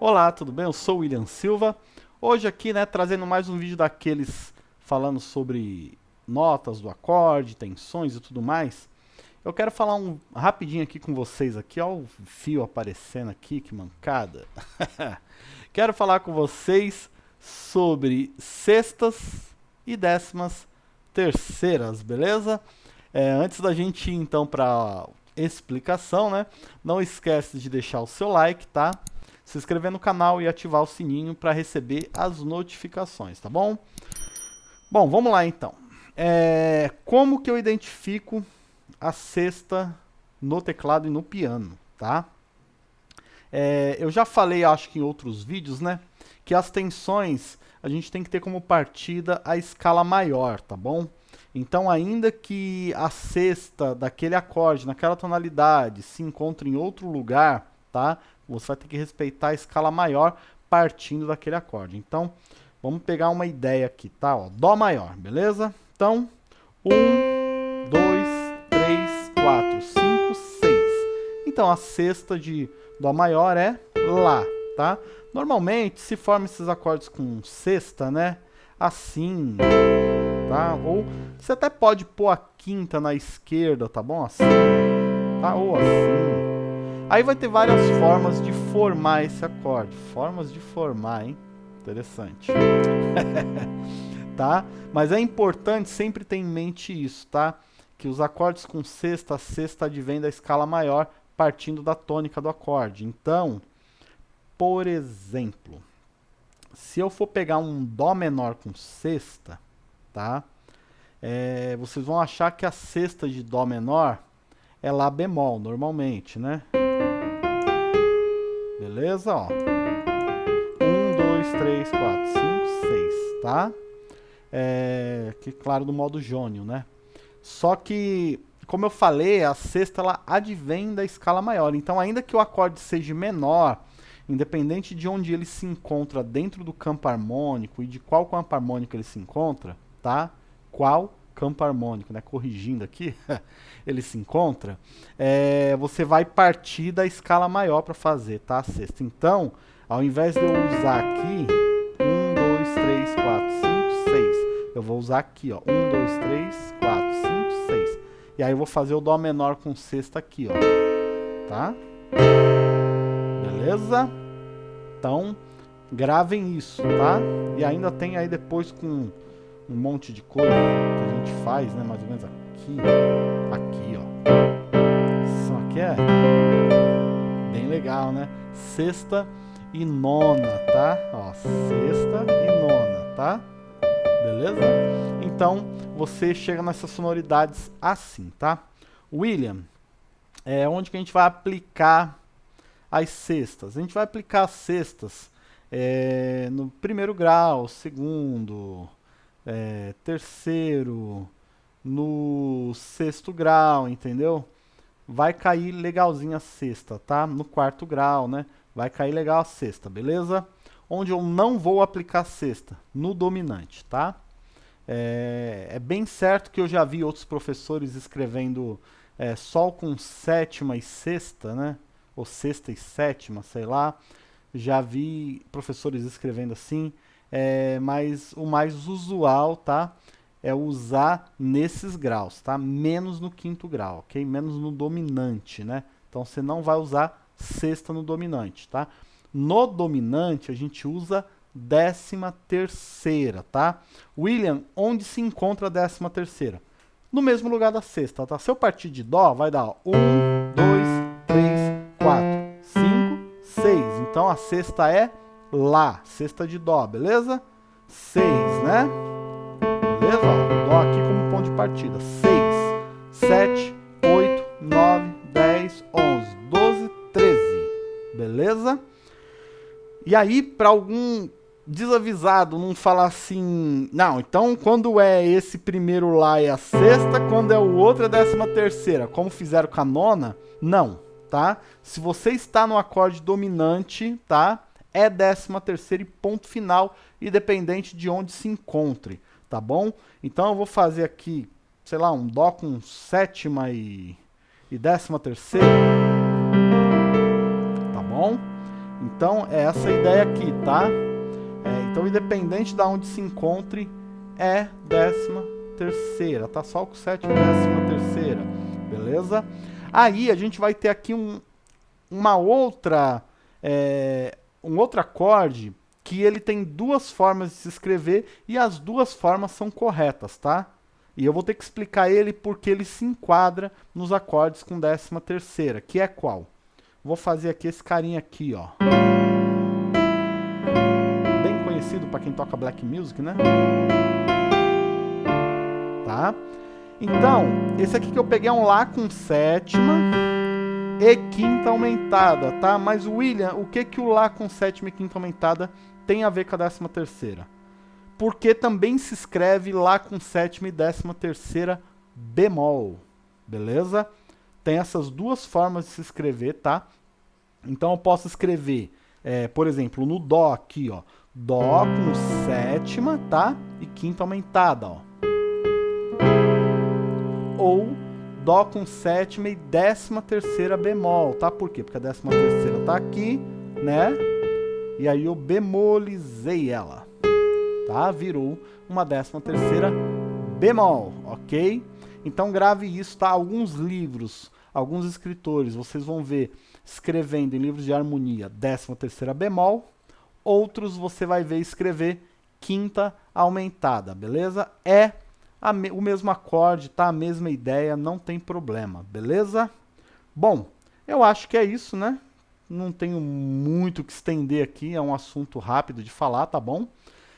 Olá, tudo bem? Eu sou o William Silva. Hoje aqui, né, trazendo mais um vídeo daqueles falando sobre notas do acorde, tensões e tudo mais. Eu quero falar um rapidinho aqui com vocês aqui, ó, o fio aparecendo aqui, que mancada. quero falar com vocês sobre sextas e décimas terceiras, beleza? É, antes da gente ir então para explicação, né? Não esquece de deixar o seu like, tá? Se inscrever no canal e ativar o sininho para receber as notificações, tá bom? Bom, vamos lá então. É, como que eu identifico a sexta no teclado e no piano, tá? É, eu já falei, acho que em outros vídeos, né? Que as tensões a gente tem que ter como partida a escala maior, tá bom? Então, ainda que a sexta daquele acorde, naquela tonalidade, se encontre em outro lugar, tá? Você vai ter que respeitar a escala maior partindo daquele acorde. Então, vamos pegar uma ideia aqui, tá? Ó, Dó maior, beleza? Então, 1, 2, 3, 4, 5, 6. Então, a sexta de Dó maior é Lá, tá? Normalmente, se forma esses acordes com sexta, né? Assim, tá? Ou você até pode pôr a quinta na esquerda, tá bom? Assim, tá? Ou assim. Aí vai ter várias formas de formar esse acorde. Formas de formar, hein? Interessante. tá? Mas é importante sempre ter em mente isso, tá? Que os acordes com sexta, sexta advém da escala maior partindo da tônica do acorde. Então, por exemplo, se eu for pegar um Dó menor com sexta, tá? É, vocês vão achar que a sexta de Dó menor é Lá bemol, normalmente, né? Beleza? Ó. 1, 2, 3, 4, 5, 6, tá? É, que claro, do modo jônio, né? Só que, como eu falei, a sexta ela advém da escala maior. Então, ainda que o acorde seja menor, independente de onde ele se encontra dentro do campo harmônico e de qual campo harmônico ele se encontra, tá? Qual campo harmônico, né? Corrigindo aqui, ele se encontra, é, você vai partir da escala maior para fazer, tá? A sexta. Então, ao invés de eu usar aqui, 1, 2, 3, 4, 5, 6, eu vou usar aqui, ó, 1, 2, 3, 4, 5, 6. E aí eu vou fazer o Dó menor com sexta aqui, ó, tá? Beleza? Então, gravem isso, tá? E ainda tem aí depois com um monte de coisa gente faz, né? Mais ou menos aqui, aqui, ó. Isso aqui é bem legal, né? Sexta e nona, tá? Ó, sexta e nona, tá? Beleza? Então, você chega nessas sonoridades assim, tá? William, é onde que a gente vai aplicar as sextas. A gente vai aplicar as sextas é, no primeiro grau, segundo, é, terceiro, no sexto grau, entendeu? Vai cair legalzinho a sexta, tá? No quarto grau, né? Vai cair legal a sexta, beleza? Onde eu não vou aplicar sexta? No dominante, tá? É, é, bem certo que eu já vi outros professores escrevendo é, sol com sétima e sexta, né? ou sexta e sétima, sei lá. Já vi professores escrevendo assim, é, mas o mais usual, tá? É usar nesses graus, tá? Menos no quinto grau, ok? Menos no dominante, né? Então você não vai usar sexta no dominante, tá? No dominante a gente usa décima terceira, tá? William, onde se encontra a décima terceira? No mesmo lugar da sexta, tá? Se eu partir de Dó, vai dar 1, 2, 3, 4, 5, 6. Então a sexta é Lá, sexta de Dó, beleza? 6, né? Beleza? Dó aqui como ponto de partida. 6, 7, 8, 9, 10, 11, 12, 13. Beleza? E aí, para algum desavisado não falar assim, não, então quando é esse primeiro lá é a sexta, quando é o outro é a décima terceira, como fizeram com a nona, não tá? Se você está no acorde dominante, tá? É décima terceira e ponto final, independente de onde se encontre, tá bom? Então eu vou fazer aqui, sei lá, um Dó com sétima e, e décima terceira, tá bom? Então, é essa ideia aqui, tá? É, então, independente de onde se encontre, é décima terceira, tá? Sol com sétima, décima terceira, beleza? Aí, a gente vai ter aqui um, uma outra, é, um outro acorde que ele tem duas formas de se escrever e as duas formas são corretas, tá? E eu vou ter que explicar ele porque ele se enquadra nos acordes com décima terceira, que é qual? Vou fazer aqui esse carinha aqui, ó. Bem conhecido para quem toca black music, né? Tá? Então, esse aqui que eu peguei é um Lá com sétima e quinta aumentada, tá? Mas, William, o que que o Lá com sétima e quinta aumentada tem a ver com a décima terceira? Porque também se escreve Lá com sétima e décima terceira bemol, beleza? tem essas duas formas de se escrever, tá? Então eu posso escrever, é, por exemplo, no Dó aqui, ó. Dó com sétima, tá? E quinta aumentada, ó. Ou Dó com sétima e décima terceira bemol, tá? Por quê? Porque a décima terceira tá aqui, né? E aí eu bemolizei ela, tá? Virou uma décima terceira bemol, ok? Então grave isso, tá? Alguns livros alguns escritores, vocês vão ver escrevendo em livros de harmonia décima terceira bemol, outros você vai ver escrever quinta aumentada, beleza? É me o mesmo acorde, tá? A mesma ideia, não tem problema, beleza? Bom, eu acho que é isso, né? Não tenho muito que estender aqui, é um assunto rápido de falar, tá bom?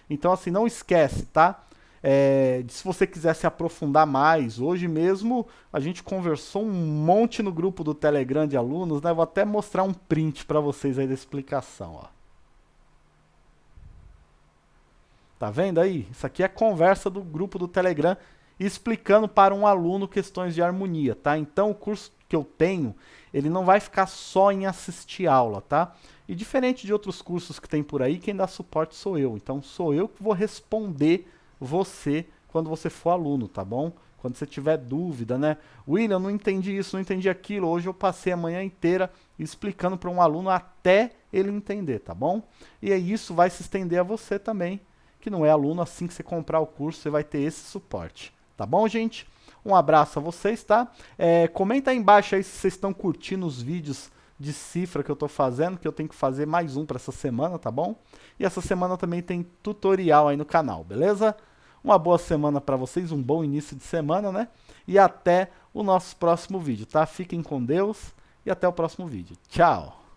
Então, assim, não esquece, tá? É, se você quiser se aprofundar mais, hoje mesmo a gente conversou um monte no grupo do Telegram de alunos, né? Vou até mostrar um print para vocês aí da explicação, ó. Tá vendo aí? Isso aqui é conversa do grupo do Telegram explicando para um aluno questões de harmonia, tá? Então o curso que eu tenho, ele não vai ficar só em assistir aula, tá? E diferente de outros cursos que tem por aí, quem dá suporte sou eu. Então sou eu que vou responder você quando você for aluno, tá bom? Quando você tiver dúvida, né? William, não entendi isso, não entendi aquilo. Hoje eu passei a manhã inteira explicando para um aluno até ele entender, tá bom? E aí isso vai se estender a você também, que não é aluno. Assim que você comprar o curso, você vai ter esse suporte. Tá bom, gente? Um abraço a vocês, tá? É, comenta aí embaixo aí se vocês estão curtindo os vídeos de cifra que eu estou fazendo, que eu tenho que fazer mais um para essa semana, tá bom? E essa semana também tem tutorial aí no canal, beleza? Uma boa semana para vocês, um bom início de semana, né? E até o nosso próximo vídeo, tá? Fiquem com Deus e até o próximo vídeo. Tchau!